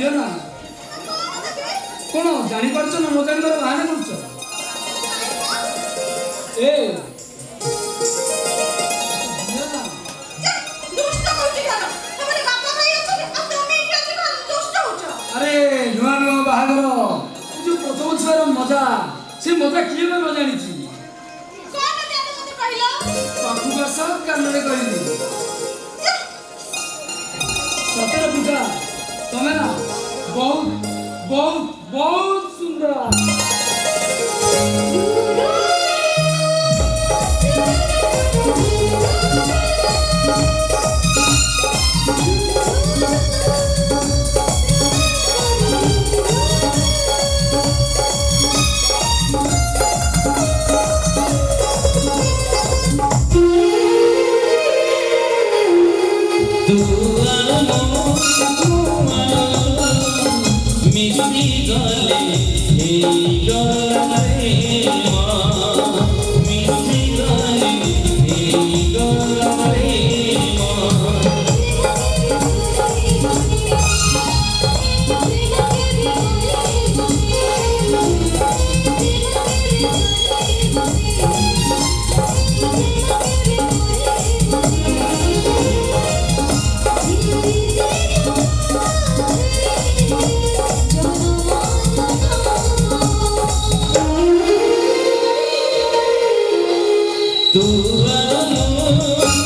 দিও না কোন জানিপারছ না নো জানিবার বাহানা করছ এ আরে নূয়া নূয়া বাহাগর এই যে প্রথম ছুয়ার মজা সে মজা কিয়ে বা নো জানিছি পাখু বাস কান্নরে কইলি সতের পূজা তমে না 뭐? 뭐? 뭐 쓴다 জলে এই জল তুয়ানো